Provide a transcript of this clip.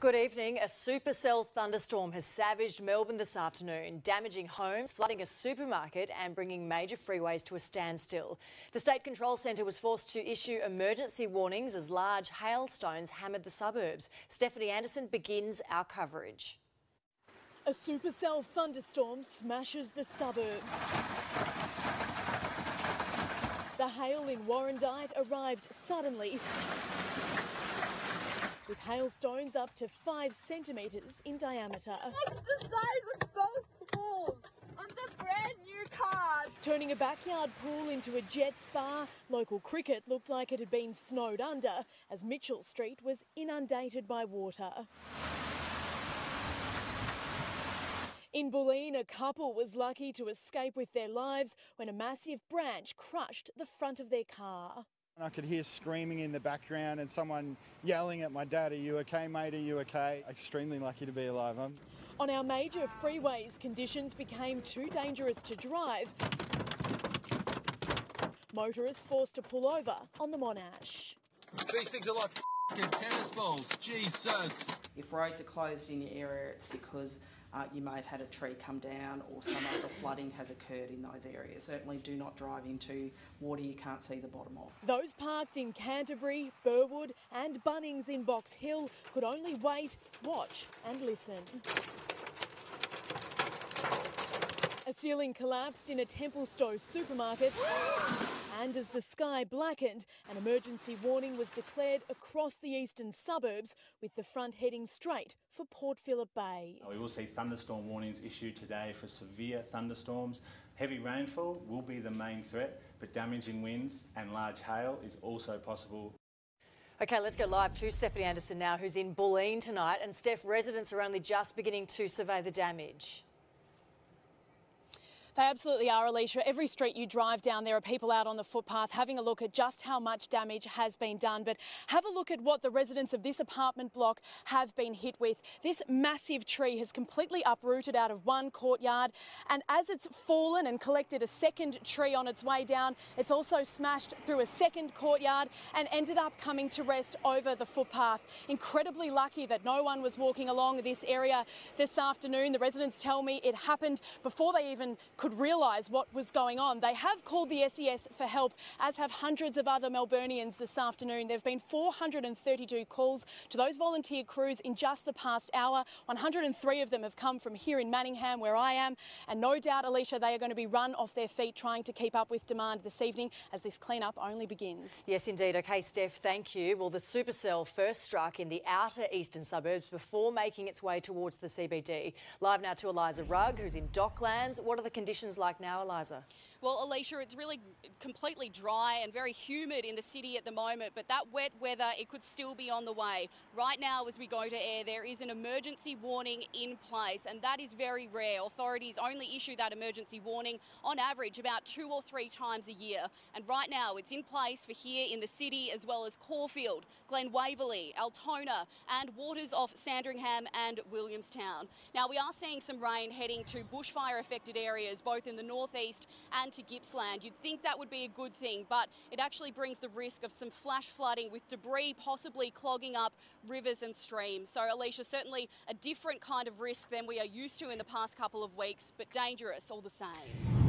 Good evening. A supercell thunderstorm has savaged Melbourne this afternoon, damaging homes, flooding a supermarket and bringing major freeways to a standstill. The State Control Centre was forced to issue emergency warnings as large hailstones hammered the suburbs. Stephanie Anderson begins our coverage. A supercell thunderstorm smashes the suburbs. The hail in Warrandyte arrived suddenly with hailstones up to five centimetres in diameter. Look at the size of both pools on the brand new car. Turning a backyard pool into a jet spa, local cricket looked like it had been snowed under as Mitchell Street was inundated by water. In Bulleen, a couple was lucky to escape with their lives when a massive branch crushed the front of their car. I could hear screaming in the background and someone yelling at my dad, Are you okay, mate? Are you okay? Extremely lucky to be alive. I'm... On our major freeways, conditions became too dangerous to drive. Motorists forced to pull over on the Monash. These things are like tennis balls. Jesus. If roads are closed in your area, it's because uh, you may have had a tree come down or some other flooding has occurred in those areas. Certainly do not drive into water you can't see the bottom of. Those parked in Canterbury, Burwood and Bunnings in Box Hill could only wait, watch and listen. A ceiling collapsed in a Templestowe supermarket. And as the sky blackened, an emergency warning was declared across the eastern suburbs, with the front heading straight for Port Phillip Bay. We will see thunderstorm warnings issued today for severe thunderstorms. Heavy rainfall will be the main threat, but damaging winds and large hail is also possible. Okay, let's go live to Stephanie Anderson now, who's in Bulleen tonight. And Steph, residents are only just beginning to survey the damage. They absolutely are, Alicia. Every street you drive down, there are people out on the footpath having a look at just how much damage has been done. But have a look at what the residents of this apartment block have been hit with. This massive tree has completely uprooted out of one courtyard. And as it's fallen and collected a second tree on its way down, it's also smashed through a second courtyard and ended up coming to rest over the footpath. Incredibly lucky that no one was walking along this area this afternoon. The residents tell me it happened before they even could realise what was going on. They have called the SES for help, as have hundreds of other Melburnians this afternoon. There have been 432 calls to those volunteer crews in just the past hour. 103 of them have come from here in Manningham, where I am. And no doubt, Alicia, they are going to be run off their feet trying to keep up with demand this evening as this clean-up only begins. Yes, indeed. OK, Steph, thank you. Well, the supercell first struck in the outer eastern suburbs before making its way towards the CBD. Live now to Eliza Rugg, who's in Docklands. What are the conditions conditions like now, Eliza? Well, Alicia, it's really completely dry and very humid in the city at the moment, but that wet weather, it could still be on the way. Right now, as we go to air, there is an emergency warning in place, and that is very rare. Authorities only issue that emergency warning on average about two or three times a year. And right now, it's in place for here in the city as well as Caulfield, Glen Waverley, Altona, and waters off Sandringham and Williamstown. Now, we are seeing some rain heading to bushfire affected areas, both in the northeast and to Gippsland. You'd think that would be a good thing, but it actually brings the risk of some flash flooding with debris possibly clogging up rivers and streams. So, Alicia, certainly a different kind of risk than we are used to in the past couple of weeks, but dangerous all the same.